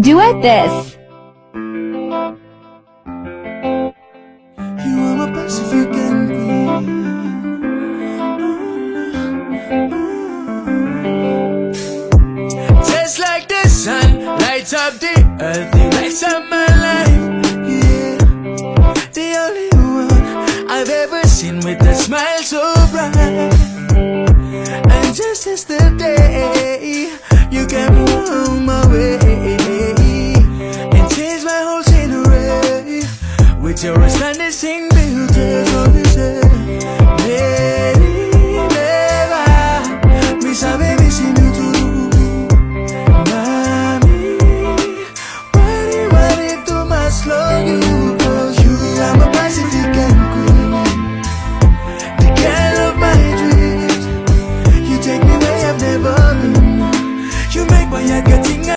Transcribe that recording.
Duet this. Just like the sun lights up the earth, it lights up my life. Yeah. The only one I've ever seen with a smile so bright. And just as the day. with your astonishing beauty.